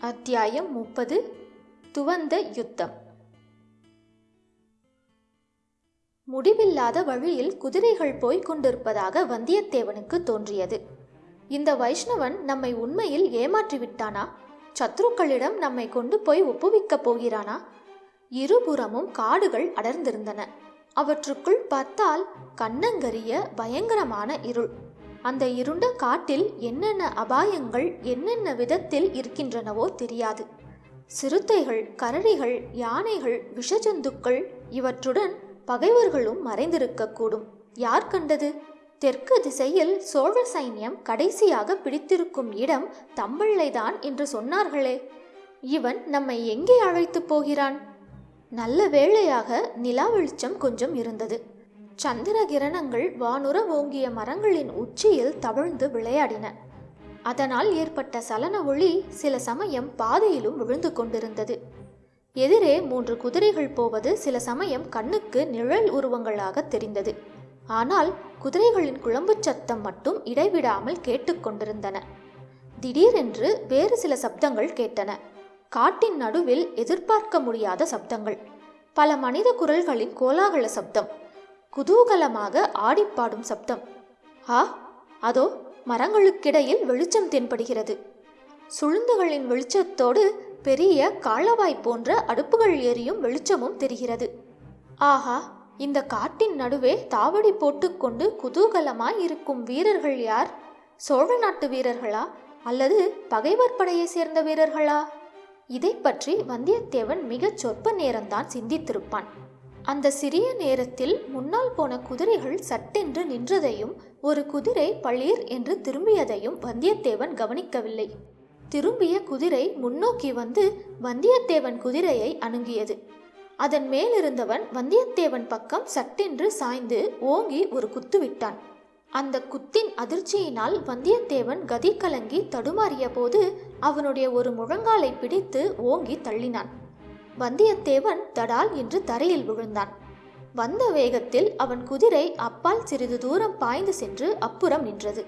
அத்தியாயம் முப்பது. துவந்த யுத்தம். முடிவில்லாத வழியில் குதிரைகள் போய்க் கொண்டிருப்பதாக வந்தியத்தேவனுக்கு தோன்றியது. இந்த வைஷ்ணவன் நம்மை உண்மையில் ஏமாற்றிவிட்டானா? சத்ருக்களிடம் நம்மை கொண்டு போய் ஒப்புவிக்கப் போகிறானா? இருபுறமும் காடுகள் அடர்ந்திருந்தன. அவற்றுக்குள் பார்த்தால் கண்ணங்கரிய பயங்கரமான இருள். அந்த இருண்ட காட்டில் என்னென்ன அபாயங்கள் என்னென்ன விதத்தில் இருக்கின்றனவோ தெரியாது. சிறுத்தைகள் கரடிகள் யானைகள் விஷஜந்துக்கள் இவற்றுடன் பகைவர்களும் மறைந்திருக்கக்கூடும். யார் கண்டது? தெற்கு திசையில் சோழ சைன்யம் கடைசியாக பிடித்திருக்கும் இடம் தம்பிள்ளைதான் என்று சொன்னார்களே. இவன் நம்மை எங்கே அழைத்துப் போகிறான்? நல்ல வேளையாக நிலா வெளிச்சம் கொஞ்சம் இருந்தது. சந்திர கிரணங்கள் வானுர ஓங்கிய மரங்களின் உச்சியில் தவிழ்ந்து விளையாடின. அதனால் ஏற்பட்ட சலன ஒளி சில சமயம் பாதையிலும் விழுந்து கொண்டிருந்தது. எதிரே மூன்று குதிரைகள் போவது சில சமயம் கண்ணுக்கு நிழல் உருவங்களாக தெரிந்தது. ஆனால் குதிரைகளின் குழம்புச் சத்தம் மட்டும் இடைவிடாமல் கேட்டுக்கொண்டிருந்தன திடீரென்று வேறு சில சப்தங்கள் கேட்டன. காட்டின் நடுவில் எதிர்பார்க்க முடியாத சப்தங்கள். பல மனித குரல்களின் கோலாகல சப்தம். குதூகலமாக ஆடிப்பாடும் சப்தம். ஆ அதோ மரங்களுக்கிடையில் வெளிச்சம் தென்படுகிறது. சுளுந்துகளின் வெளிச்சத்தோடு பெரிய காளவாய் போன்ற அடுப்புகள் எரியும் வெளிச்சமும் தெரிகிறது. ஆஹா இந்த காட்டின் நடுவே தாவடி போட்டுக்கொண்டு குதூகலமாய் இருக்கும் வீரர்கள் யார்? சோழ நாட்டு வீரர்களா அல்லது பகைவர் படையை சேர்ந்த வீரர்களா? இதை பற்றி வந்தியத்தேவன் மிகச் சொற்ப நேரம்தான் சிந்தித்திருப்பான். அந்த சிறிய நேரத்தில் முன்னால் போன குதிரைகள் சட்டென்று நின்றதையும் ஒரு குதிரை பளீர் என்று திரும்பியதையும் வந்தியத்தேவன் கவனிக்கவில்லை. திரும்பிய குதிரை முன்னோக்கி வந்து வந்தியத்தேவன் குதிரையை அணுகியது. அதன் மேலிருந்தவன் வந்தியத்தேவன் பக்கம் சட்டென்று சாய்ந்து ஓங்கி ஒரு குத்து விட்டான். அந்த குத்தின் அதிர்ச்சியினால் வந்தியத்தேவன் கதி கலங்கி தடுமாறிய போது அவனுடைய ஒரு முழங்காலை பிடித்து ஓங்கி தள்ளினான். வந்தியத்தேவன் தடால் என்று தரையில் விழுந்தான். வந்த வேகத்தில் அவன் குதிரை அப்பால் சிறிது தூரம் பாய்ந்து சென்று அப்புறம் நின்றது.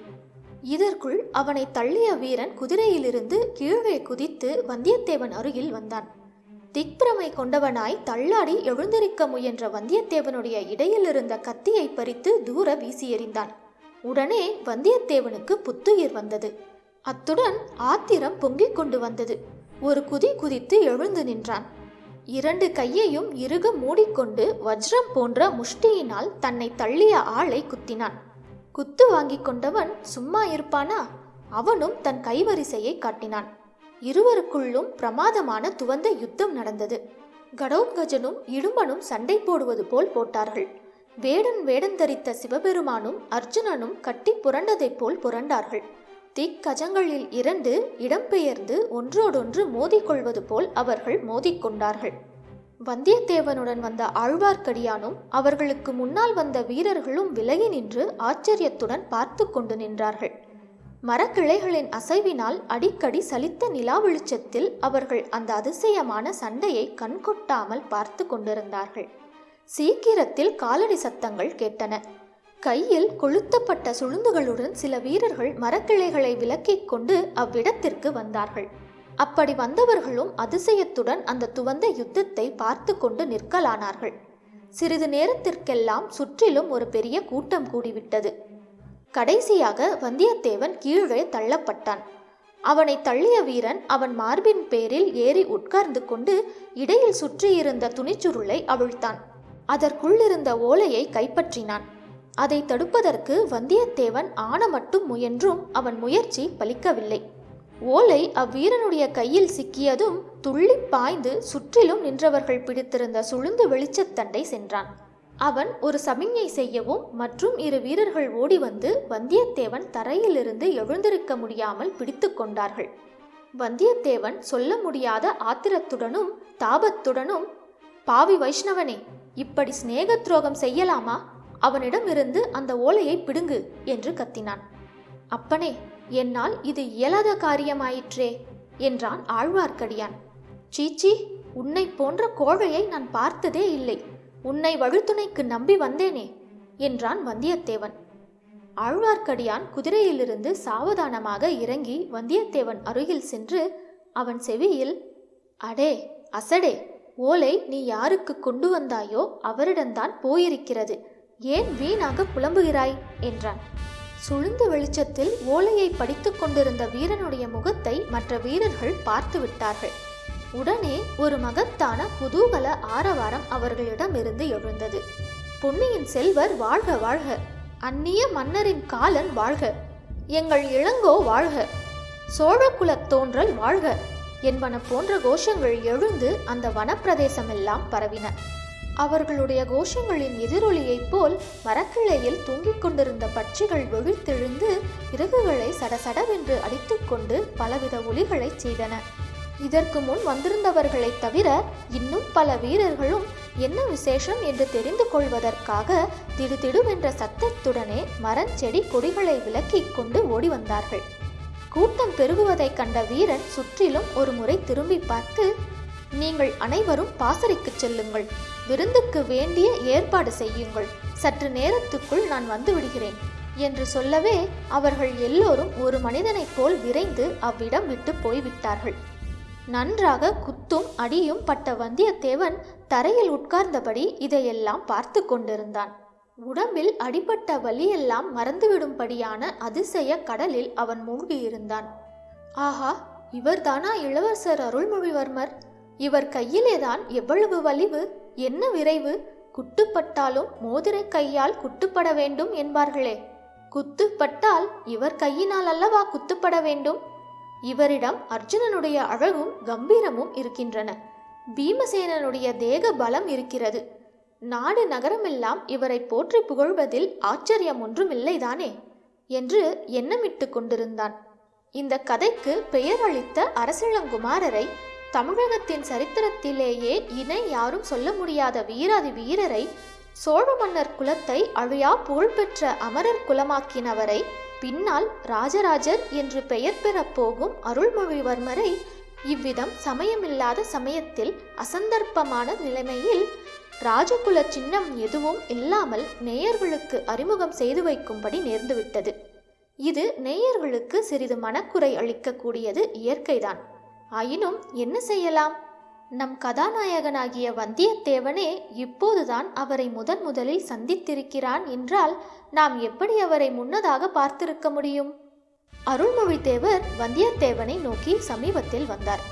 இதற்குள் அவனை தள்ளிய வீரன் குதிரையிலிருந்து கீழே குதித்து வந்தியத்தேவன் அருகில் வந்தான். திக்பிரமை கொண்டவனாய் தள்ளாடி எழுந்திருக்க முயன்ற வந்தியத்தேவனுடைய இடையில் இருந்த கத்தியை பறித்து தூர வீசி எறிந்தான். உடனே வந்தியத்தேவனுக்கு புத்துயிர் வந்தது. அத்துடன் ஆத்திரம் பொங்கிக் கொண்டு வந்தது. ஒரு குதி குதித்து எழுந்து நின்றான். இரண்டு கையையும் இறுக மூடிக்கொண்டு வஜ்ரம் போன்ற முஷ்டியினால் தன்னை தள்ளிய ஆளை குத்தினான். குத்து வாங்கிக் கொண்டவன் சும்மா இருப்பானா? அவனும் தன் கைவரிசையை காட்டினான். இருவருக்குள்ளும் பிரமாதமான துவந்த யுத்தம் நடந்தது. கடோத்கஜனும் இடும்பனும் சண்டை போடுவது போல் போட்டார்கள். வேடன் வேடன் தரித்த சிவபெருமானும் அர்ஜுனனும் கட்டி புரண்டதைப் போல் புரண்டார்கள். திக்கஜங்களில் இரண்டு இடம்பெயர்ந்து ஒன்றோடொன்று மோதிக்கொள்வது போல் அவர்கள் மோதிக்கொண்டார்கள். வந்தியத்தேவனுடன் வந்த ஆழ்வார்க்கடியானும் அவர்களுக்கு முன்னால் வந்த வீரர்களும் விலகி நின்று ஆச்சரியத்துடன் பார்த்து கொண்டு நின்றார்கள். மரக்கிளைகளின் அசைவினால் அடிக்கடி சலித்த நிலா வெளிச்சத்தில் அவர்கள் அந்த அதிசயமான சண்டையை கண்கொட்டாமல் பார்த்து கொண்டிருந்தார்கள். சீக்கிரத்தில் காலடி சத்தங்கள் கேட்டன. கையில் கொளுத்தப்பட்ட சுளுந்துகளுடன் சில வீரர்கள் மரக்கிளைகளை விலக்கிக் கொண்டு அவ்விடத்திற்கு வந்தார்கள். அப்படி வந்தவர்களும் அதிசயத்துடன் அந்த துவந்த யுத்தத்தை பார்த்து கொண்டு நிற்கலானார்கள். சிறிது நேரத்திற்கெல்லாம் சுற்றிலும் ஒரு பெரிய கூட்டம் கூடிவிட்டது. கடைசியாக வந்தியத்தேவன் கீழே தள்ளப்பட்டான். அவனை தள்ளிய வீரன் அவன் மார்பின் பேரில் ஏறி உட்கார்ந்து கொண்டு இடையில் சுற்றியிருந்த துணிச்சுருளை அவிழ்த்தான். அதற்குள்ளிருந்த ஓலையை கைப்பற்றினான். அதை தடுப்பதற்கு வந்தியத்தேவன் ஆன மட்டும் முயன்றும் அவன் முயற்சி பலிக்கவில்லை. ஓலை அவ்வீரனுடைய கையில் சிக்கியதும் துள்ளி பாய்ந்து சுற்றிலும் நின்றவர்கள் பிடித்திருந்த சுளுந்து வெளிச்சத்தண்டை சென்றான். அவன் ஒரு சமிஞ்ஞை செய்யவும் மற்றும் இரு வீரர்கள் ஓடி வந்து வந்தியத்தேவன் தரையிலிருந்து எழுந்திருக்க முடியாமல் பிடித்து கொண்டார்கள். வந்தியத்தேவன் சொல்ல முடியாத ஆத்திரத்துடனும் தாபத்துடனும் பாவி வைஷ்ணவனே இப்படி சிநேக துரோகம் செய்யலாமா? அவனிடமிருந்து அந்த ஓலையை பிடுங்கு என்று கத்தினான். அப்பனே என்னால் இது இயலாத காரியமாயிற்றே என்றான் ஆழ்வார்க்கடியான். சீச்சி உன்னை போன்ற கோழையை நான் பார்த்ததே இல்லை. உன்னை வழுத்துணைக்கு நம்பி வந்தேனே என்றான் வந்தியத்தேவன். ஆழ்வார்க்கடியான் குதிரையிலிருந்து சாவதானமாக இறங்கி வந்தியத்தேவன் அருகில் சென்று அவன் செவியில் அடே அசடே ஓலை நீ யாருக்கு கொண்டு வந்தாயோ அவரிடம்தான் போயிருக்கிறது. ஏன் வீணாக புலம்புகிறாய்? என்றான். சுழுந்த வெளிச்சத்தில் ஓலையை படித்துக் கொண்டிருந்த வீரனுடைய முகத்தை மற்ற வீரர்கள் பார்த்து விட்டார்கள். உடனே ஒரு மகத்தான குதூகல ஆரவாரம் அவர்களிடமிருந்து எழுந்தது. பொன்னியின் செல்வர் வாழ்க வாழ்க. அந்நிய மன்னரின் காலன் வாழ்க. எங்கள் இளங்கோ வாழ்க. சோழகுலத் தோன்றல் வாழ்க. என்பன போன்ற கோஷங்கள் எழுந்து அந்த வனப்பிரதேசமெல்லாம் பரவின. அவர்களுடைய கோஷங்களின் எதிரொலியைப் போல் மரக்கிளையில் தூங்கிக் கொண்டிருந்த பட்சிகள் விழித்தெழுந்து இறகுகளை சடசடவென்று அடித்துக்கொண்டு பலவித ஒலிகளைச் செய்தன. இதற்கு முன் வந்திருந்தவர்களைத் தவிர இன்னும் பல வீரர்களும் என்ன விசேஷம் என்று தெரிந்து கொள்வதற்காக திடுதிடுவென்ற சத்தத்துடனே மரஞ்செடி கொடிகளை விலக்கிக் கொண்டு ஓடி வந்தார்கள். கூட்டம் பெருகுவதைக் கண்ட வீரன் சுற்றிலும் ஒரு முறை திரும்பி பார்த்து நீங்கள் அனைவரும் பாசறைக்குச் செல்லுங்கள். விருந்துக்கு வேண்டிய ஏற்பாடு செய்யுங்கள். சற்று நேரத்துக்குள் நான் வந்து விடுகிறேன். என்று சொல்லவே அவர்கள் எல்லோரும் ஒரு மனிதனைப் போல் விரைந்து அவ்விடம் விட்டு போய்விட்டார்கள். நன்றாக குத்தும் அடியும் பட்ட வந்தியத்தேவன் தரையில் உட்கார்ந்தபடி இதையெல்லாம் பார்த்து கொண்டிருந்தான். உடம்பில் அடிபட்ட வலியெல்லாம் மறந்துவிடும்படியான அதிசய கடலில் அவன் மூழ்கியிருந்தான். ஆஹா இவர்தானா இளவரசர் அருள்மொழிவர்மர்? இவர் கையிலேதான் எவ்வளவு வலிவு என்ன விரைவு? குட்டுப்பட்டாலும் மோதிர கையால் குட்டுப்பட வேண்டும் என்பார்களே. குத்துப்பட்டால் இவர் கையினால் அல்லவா குத்துப்பட வேண்டும்? இவரிடம் அர்ஜுனனுடைய அழகும் கம்பீரமும் இருக்கின்றன. பீமசேனனுடைய தேக பலம் இருக்கிறது. நாடு நகரமெல்லாம் இவரை போற்றி புகழ்வதில் ஆச்சரியம் ஒன்றும் இல்லைதானே என்று எண்ணமிட்டு கொண்டிருந்தான். இந்த கதைக்கு பெயர் அளித்த அரசிளங்குமாரரை தமிழகத்தின் சரித்திரத்திலேயே இணை யாரும் சொல்ல முடியாத வீராதி வீரரை சோழ மன்னர் குலத்தை அழியா புகழ்பெற்ற அமரர் குலமாக்கினவரை பின்னால் ராஜராஜர் என்று பெயர் பெறப் போகும் அருள்மொழிவர்மரை இவ்விதம் சமயமில்லாத சமயத்தில் அசந்தர்ப்பமான நிலைமையில் ராஜகுல சின்னம் எதுவும் இல்லாமல் நேயர்களுக்கு அறிமுகம் செய்து வைக்கும்படி நேர்ந்துவிட்டது. இது நேயர்களுக்கு சிறிது மனக்குறை அளிக்கக்கூடியது இயற்கைதான். ஆயினும் என்ன செய்யலாம்? நம் கதாநாயகனாகிய வந்தியத்தேவனே இப்போதுதான் அவரை முதன் முதலில் சந்தித்திருக்கிறான் என்றால் நாம் எப்படி அவரை முன்னதாக பார்த்திருக்க முடியும்? அருள்மொழித்தேவர் வந்தியத்தேவனை நோக்கி சமீபத்தில் வந்தார்.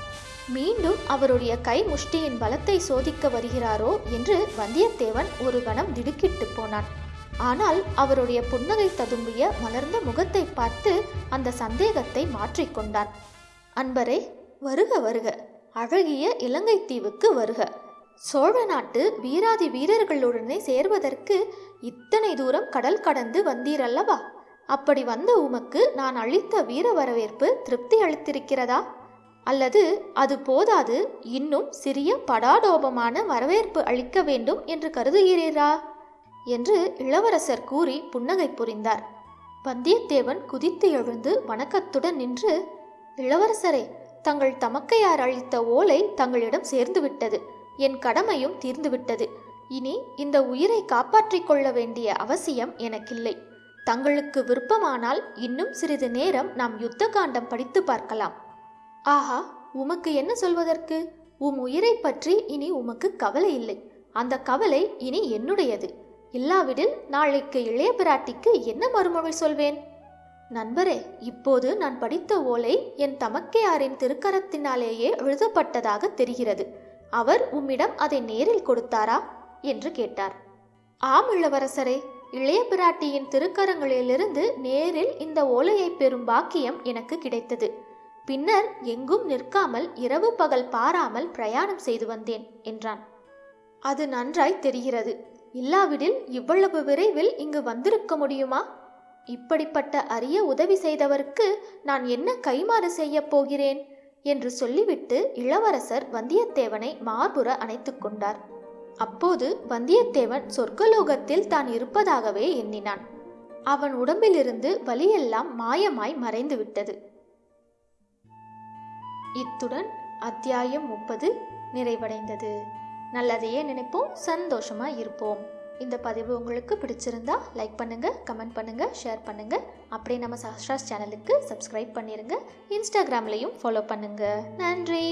மீண்டும் அவருடைய கை முஷ்டியின் பலத்தை சோதிக்க வருகிறாரோ என்று வந்தியத்தேவன் ஒரு கணம் திடுக்கிட்டு போனான். ஆனால் அவருடைய புன்னகை ததும்பிய மலர்ந்த முகத்தை பார்த்து அந்த சந்தேகத்தை மாற்றிக்கொண்டான் அன்பரே வருக வருக. அழகிய இலங்கை தீவுக்கு வருக. சோழ நாட்டு வீராதி வீரர்களுடனே சேர்வதற்கு இத்தனை தூரம் கடல் கடந்து வந்தீரல்லவா? அப்படி வந்த உமக்கு நான் அளித்த வீர வரவேற்பு திருப்தி அளித்திருக்கிறதா? அல்லது அது போதாது இன்னும் சிறிய படாடோபமான வரவேற்பு அளிக்க வேண்டும் என்று கருதுகிறீரா? என்று இளவரசர் கூறி புன்னகை புரிந்தார். வந்தியத்தேவன் குதித்து எழுந்து வணக்கத்துடன் நின்று இளவரசரே தங்கள் தமக்கையார் அளித்த ஓலை தங்களிடம் சேர்ந்துவிட்டது. என் கடமையும் தீர்ந்துவிட்டது. இனி இந்த உயிரை காப்பாற்றிக் கொள்ள வேண்டிய அவசியம் எனக்கில்லை. தங்களுக்கு விருப்பமானால் இன்னும் சிறிது நேரம் நாம் யுத்த காண்டம் படித்து பார்க்கலாம். ஆஹா உமக்கு என்ன சொல்வதற்கு? உம் உயிரை பற்றி இனி உமக்கு கவலை இல்லை. அந்த கவலை இனி என்னுடையது. இல்லாவிடில் நாளைக்கு இளைய பிராட்டிக்கு என்ன மறுமொழி சொல்வேன்? நண்பரே இப்போது நான் படித்த ஓலை என் தமக்கையாரின் திருக்கரத்தினாலேயே எழுதப்பட்டதாக தெரிகிறது. அவர் உம்மிடம் அதை நேரில் கொடுத்தாரா? என்று கேட்டார். ஆம் இளவரசரே இளைய பிராட்டியின் திருக்கரங்களிலிருந்து நேரில் இந்த ஓலையை பெறும் பாக்கியம் எனக்கு கிடைத்தது. பின்னர் எங்கும் நிற்காமல் இரவு பகல் பாராமல் பிரயாணம் செய்து வந்தேன் என்றான். அது நன்றாய் தெரிகிறது. இல்லாவிடில் இவ்வளவு விரைவில் இங்கு வந்திருக்க முடியுமா? இப்படிப்பட்ட அரிய உதவி செய்தவருக்கு நான் என்ன கைமாறு செய்யப் போகிறேன்? என்று சொல்லிவிட்டு இளவரசர் வந்தியத்தேவனை மார்புற அணைத்து கொண்டார். அப்போது வந்தியத்தேவன் சொர்க்கலோகத்தில் தான் இருப்பதாகவே எண்ணினான். அவன் உடம்பிலிருந்து வலியெல்லாம் மாயமாய் மறைந்து விட்டது. இத்துடன் அத்தியாயம் முப்பது நிறைவடைந்தது. நல்லதையே நினைப்போம் சந்தோஷமா இருப்போம். இந்த பதிவு உங்களுக்கு பிடிச்சிருந்தா லைக் பண்ணுங்கள் கமெண்ட் பண்ணுங்கள் ஷேர் பண்ணுங்கள் அப்படியே நம்ம சாஸ்ட்ராஸ் சேனலுக்கு சப்ஸ்கிரைப் பண்ணிடுங்க இன்ஸ்டாகிராம்லேயும் ஃபாலோ பண்ணுங்கள் நன்றி.